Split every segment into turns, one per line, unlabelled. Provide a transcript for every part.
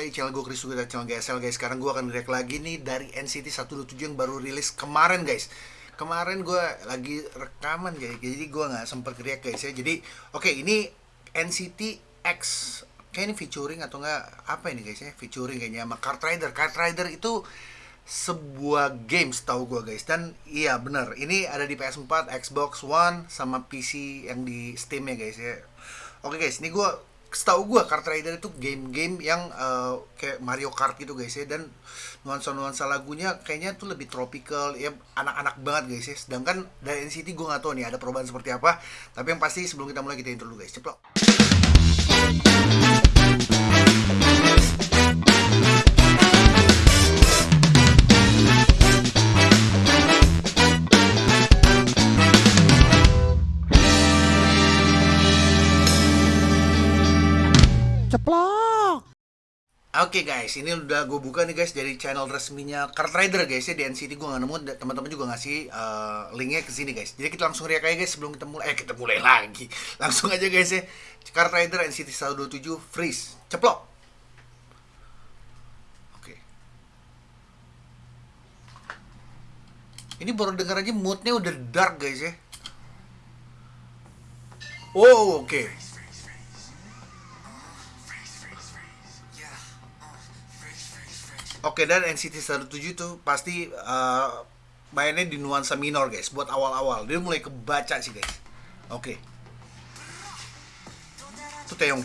lagi channel gue Chris Sugita channel GSL guys. Sekarang gue akan react lagi nih dari NCT 127 yang baru rilis kemarin guys. Kemarin gue lagi rekaman guys. Jadi gue gak sempet react guys ya. Jadi oke okay, ini NCT X. Kayak ini featuring atau enggak Apa ini guys ya? Featuring kayaknya sama Kart Rider. Kart Rider itu sebuah game setahu gue guys. Dan iya bener. Ini ada di PS4, Xbox One sama PC yang di Steam ya guys ya. Oke guys ini gue setahu gue Kart Rider itu game-game yang uh, kayak Mario Kart gitu guys ya. Dan nuansa-nuansa lagunya kayaknya tuh lebih tropical ya anak-anak banget guys ya. Sedangkan dari NCT gue nggak tahu nih ada perubahan seperti apa. Tapi yang pasti sebelum kita mulai kita intro dulu guys. Ceplok Oke okay guys, ini udah gue buka nih guys dari channel resminya Kart Rider guys ya di NCT gue nggak nemu teman-teman juga ngasih uh, linknya ke sini guys. Jadi kita langsung react aja guys sebelum kita mulai. Eh kita mulai lagi, langsung aja guys ya. Kart Rider NCT 127 freeze, ceplok. Oke. Okay. Ini baru denger aja moodnya udah dark guys ya. Oh oke. Okay. Oke dan NCT 107 itu pasti uh, mainnya di nuansa minor guys. Buat awal-awal. Dia mulai kebaca sih guys. Oke. Tuh Taeyong.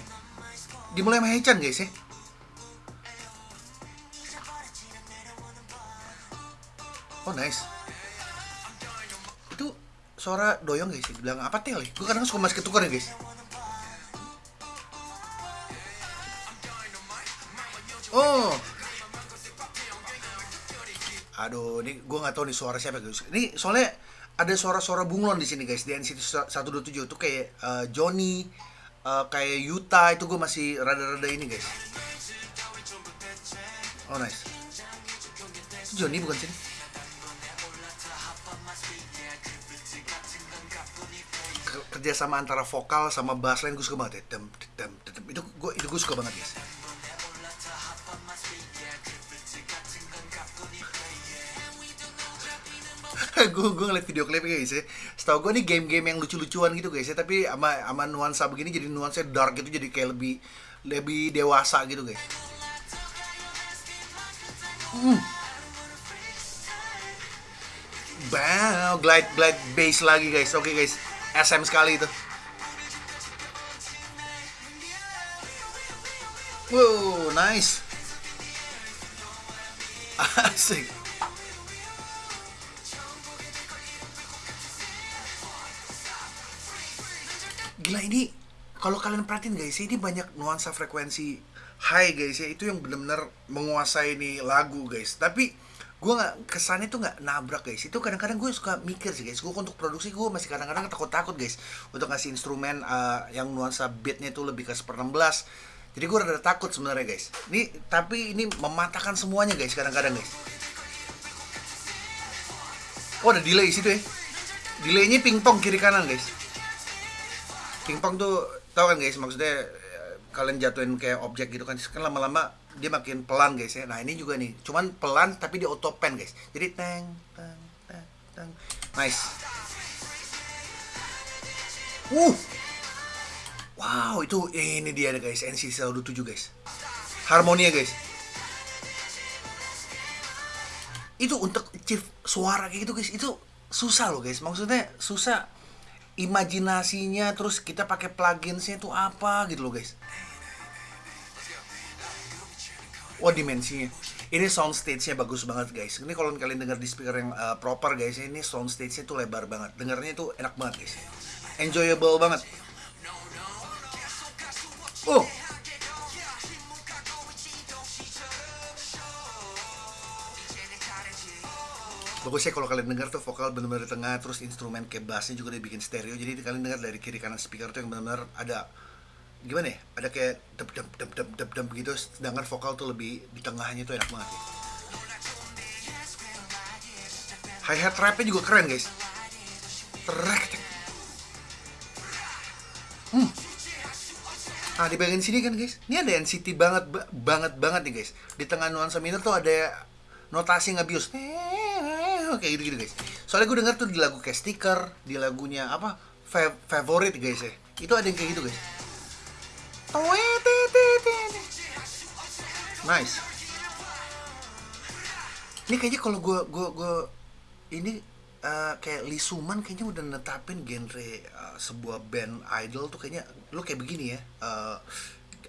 Dimulai sama Hechan guys ya. Oh nice. Itu suara doyong guys bilang apa tel gue kadang suka masih ketukar ya guys. Oh aduh ini gue nggak tahu nih suara siapa. Guys ini soalnya ada suara-suara bunglon di sini guys di NCT 127 tuh kayak uh, Johnny uh, kayak Yuta itu gue masih rada-rada ini guys. Oh nice. Itu Johnny bukan sini kerja sama antara vokal sama bass line gue suka banget ya. Itu gue itu gue suka banget guys gue gue ngeliat video klipnya guys ya setahu gue nih game-game yang lucu-lucuan gitu guys ya tapi sama sama nuansa begini jadi nuansa dark gitu jadi kayak lebih lebih dewasa gitu guys hmm. Wow, glide glide bass lagi guys. Oke okay, guys, SM sekali itu. Wow, nice. Asik. Gila ini kalau kalian perhatiin guys ini banyak nuansa frekuensi high guys ya. Itu yang benar-benar menguasai nih lagu guys. Tapi gue nggak kesannya tuh nggak nabrak guys. Itu kadang-kadang gue suka mikir sih guys. Gue untuk produksi gue masih kadang-kadang takut-takut guys untuk ngasih instrumen uh, yang nuansa beatnya itu lebih ke seper 16 jadi gue rada takut sebenarnya guys. Ini tapi ini mematahkan semuanya guys kadang-kadang guys. Oh ada delay situ ya. Delaynya pingpong kiri kanan guys pingpong tuh tau kan guys maksudnya eh, kalian jatuhin kayak objek gitu kan kan lama-lama dia makin pelan guys ya. Nah ini juga nih cuman pelan tapi di auto pen guys. Jadi teng teng teng teng. Nice. Uh! Wow itu ini dia guys NC 127 guys. Harmonia guys. Itu untuk achieve suara kayak gitu guys itu susah loh guys. Maksudnya susah imajinasinya terus kita pakai pluginsnya itu apa gitu loh guys. Wah dimensinya. Ini sound stage-nya bagus banget guys. Ini kalau kalian dengar di speaker yang uh, proper guys ini sound stage-nya tuh lebar banget. Dengarnya tuh enak banget guys. Enjoyable banget bagusnya kalau kalian dengar tuh vokal benar-benar di tengah terus instrumen kayak bassnya juga dibikin stereo. Jadi kalian dengar dari kiri kanan speaker tuh yang benar-benar ada gimana ya? Ada kayak dep dep dep dep dep dep gitu. Sedangkan vokal tuh lebih di tengahnya tuh enak banget. Ya. hi hat trapnya juga keren guys. Trek hmm. Nah di bagian sini kan guys, ini ada NCT banget ba- banget banget nih guys. Di tengah nuansa minor tuh ada notasi ngabius. Kayak gitu-gitu guys. Soalnya gue denger tuh di lagu kayak stiker, di lagunya apa fa- favorit guys ya. Itu ada yang kayak gitu guys. Nice. Ini kayaknya kalau gue gue gue ini eh, kayak Lee Suman kayaknya udah netapin genre eh, sebuah band idol tuh kayaknya lu kayak begini ya. eh,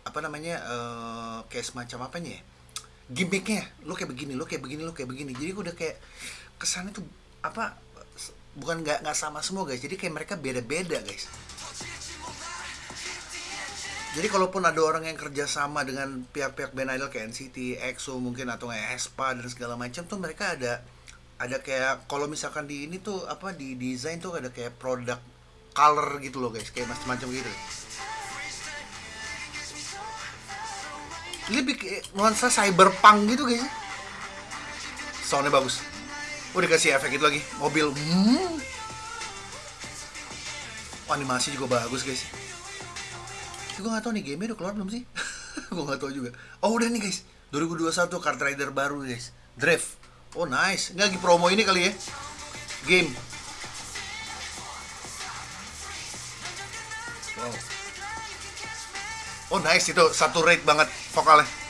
apa namanya eh, kayak semacam apanya ya? Gimmicknya, lu kayak begini, lu kayak begini, lu kayak begini. Jadi gue udah kayak kesannya tuh apa bukan nggak nggak sama semua guys. Jadi kayak mereka beda-beda guys. Jadi kalaupun ada orang yang kerja sama dengan pihak-pihak band idol kayak NCT, EXO mungkin atau kayak aespa dan segala macam tuh mereka ada ada kayak kalau misalkan di ini tuh apa di desain tuh ada kayak produk color gitu loh guys, kayak macam-macam gitu. Lebih nuansa cyberpunk gitu guys. Soundnya bagus. Oh dikasih efek itu lagi, mobil. Hmm. Oh, animasi juga bagus guys. Gue gak tau nih game udah keluar belum sih? gue gak tau juga. Oh udah nih guys, 2021 Kart Rider baru guys, Drift. Oh nice, ini lagi promo ini kali ya, game. Wow. Oh nice itu satu rate banget vokalnya.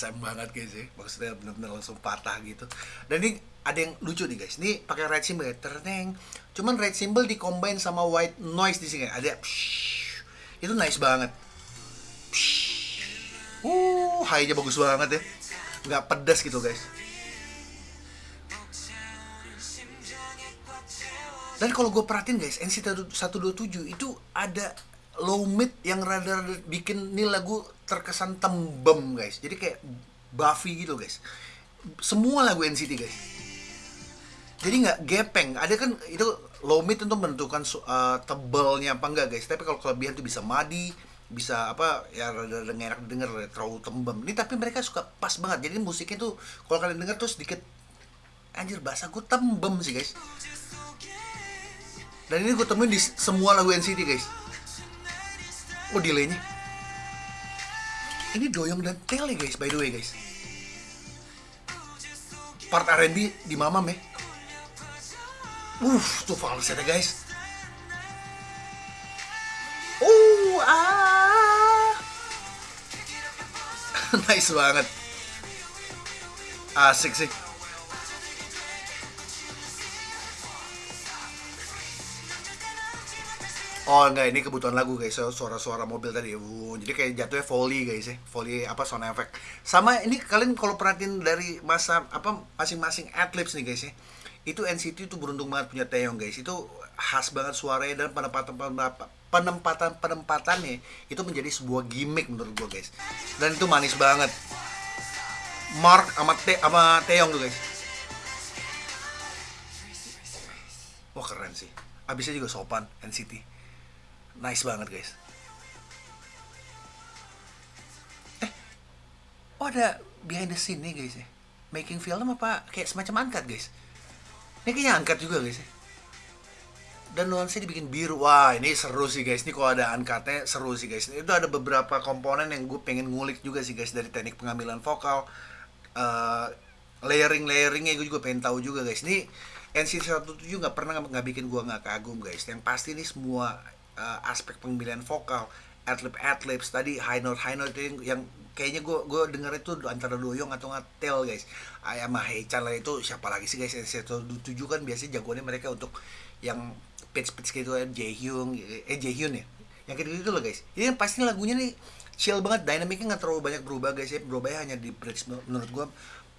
SM banget guys ya. Maksudnya bener-bener langsung patah gitu. Dan ini ada yang lucu nih guys. Ini pakai red symbol ya. Terteng cuman red symbol dicombine sama white noise di sini. Ada itu nice banget. Uh high-nya bagus banget ya. Nggak pedas gitu guys. Dan kalau gue perhatiin guys NC 127 itu ada low mid yang rada bikin ini lagu terkesan tembem guys. Jadi kayak Buffy gitu guys. Semua lagu NCT guys. Jadi nggak gepeng. Ada kan itu low mid untuk menentukan uh, tebalnya apa enggak guys. Tapi kalau kelebihan tuh bisa madi bisa apa ya rada rada enak denger terlalu tembem. Ini tapi mereka suka pas banget. Jadi musiknya tuh kalau kalian denger tuh sedikit anjir bahasa gue tembem sih guys. Dan ini gue temuin di semua lagu NCT guys Oh delaynya Ini doyong dan tele guys by the way guys. Part R&B di mamam ya. Uh tuh falsetnya guys. Uh ah. Nice banget. Asik sih Oh enggak, ini kebutuhan lagu guys, suara-suara mobil tadi. Uh, jadi kayak jatuhnya volley guys ya, volley apa sound effect. Sama ini kalian kalau perhatiin dari masa apa masing-masing adlibs nih guys ya. Itu NCT itu beruntung banget punya Taeyong guys. Itu khas banget suaranya dan penempatan penempatan penempatannya itu menjadi sebuah gimmick menurut gua guys. Dan itu manis banget. Mark sama Te sama Taeyong tuh guys. Wah keren sih. Abisnya juga sopan NCT nice banget guys. Eh oh ada behind the scene nih guys ya. Making film apa kayak semacam angkat guys? Ini kayaknya angkat juga guys ya. Dan nuansa dibikin biru. Wah ini seru sih guys. Ini kalau ada angkatnya seru sih guys. Itu ada beberapa komponen yang gue pengen ngulik juga sih guys dari teknik pengambilan vokal. Uh, layering layeringnya gue juga pengen tahu juga guys. Ini NC 107 nggak pernah nggak bikin gue nggak kagum guys. Yang pasti ini semua uh, aspek pemilihan vokal adlib adlibs tadi high note high note yang, yang kayaknya gue gue denger itu antara doyong atau ngatel guys. Ayam Haechan lah itu siapa lagi sih guys? Yang tujuh kan biasanya jagoannya mereka untuk yang pitch pitch gitu kan Jaehyung eh Jaehyun ya? Yang kayak gitu loh guys. Ini pasti lagunya nih chill banget dynamicnya nggak terlalu banyak berubah guys ya. Berubahnya hanya di bridge menurut gue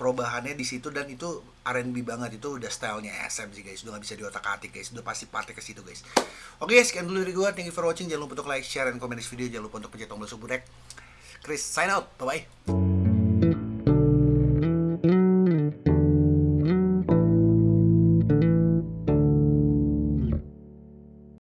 perubahannya di situ dan itu R&B banget. Itu udah stylenya SM sih guys. Udah gak bisa diotak atik guys. Udah pasti partai ke situ guys. Oke guys sekian dulu dari gue thank you for watching. Jangan lupa untuk like share dan komen di video. Jangan lupa untuk pencet tombol subscribe. Chris sign out. Bye bye